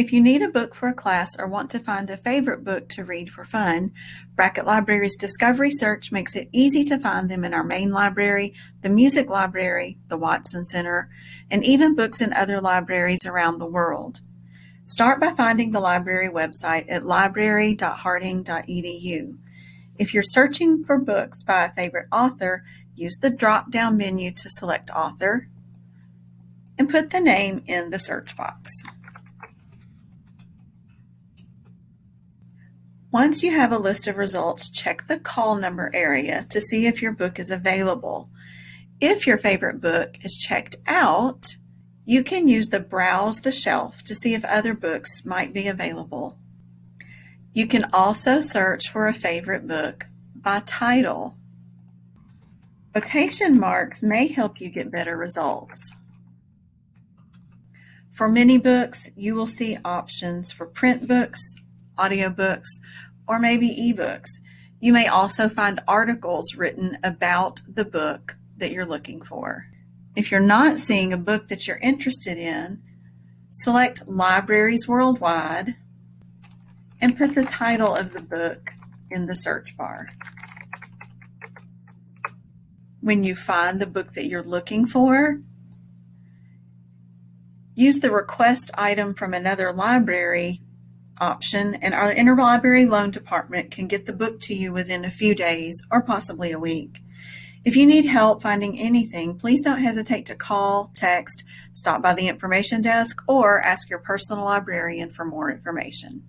If you need a book for a class or want to find a favorite book to read for fun, Brackett Library's Discovery Search makes it easy to find them in our main library, the Music Library, the Watson Center, and even books in other libraries around the world. Start by finding the library website at library.harding.edu. If you're searching for books by a favorite author, use the drop-down menu to select Author and put the name in the search box. Once you have a list of results, check the call number area to see if your book is available. If your favorite book is checked out, you can use the Browse the Shelf to see if other books might be available. You can also search for a favorite book by title. Quotation marks may help you get better results. For many books, you will see options for print books, audiobooks, or maybe ebooks. You may also find articles written about the book that you're looking for. If you're not seeing a book that you're interested in, select Libraries Worldwide and put the title of the book in the search bar. When you find the book that you're looking for, use the request item from another library option and our interlibrary loan department can get the book to you within a few days or possibly a week. If you need help finding anything, please don't hesitate to call, text, stop by the information desk, or ask your personal librarian for more information.